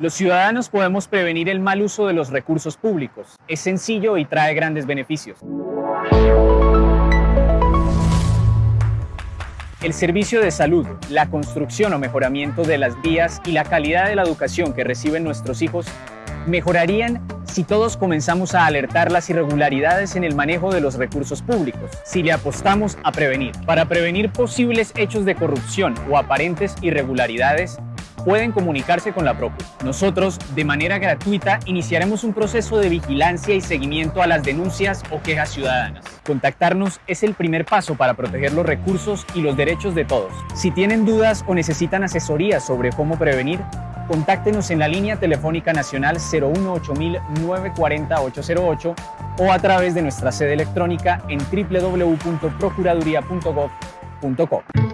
Los ciudadanos podemos prevenir el mal uso de los recursos públicos. Es sencillo y trae grandes beneficios. El servicio de salud, la construcción o mejoramiento de las vías y la calidad de la educación que reciben nuestros hijos mejorarían si todos comenzamos a alertar las irregularidades en el manejo de los recursos públicos, si le apostamos a prevenir. Para prevenir posibles hechos de corrupción o aparentes irregularidades, pueden comunicarse con la Procu. Nosotros, de manera gratuita, iniciaremos un proceso de vigilancia y seguimiento a las denuncias o quejas ciudadanas. Contactarnos es el primer paso para proteger los recursos y los derechos de todos. Si tienen dudas o necesitan asesoría sobre cómo prevenir, contáctenos en la línea telefónica nacional 018 940 808 o a través de nuestra sede electrónica en www.procuraduría.gov.co.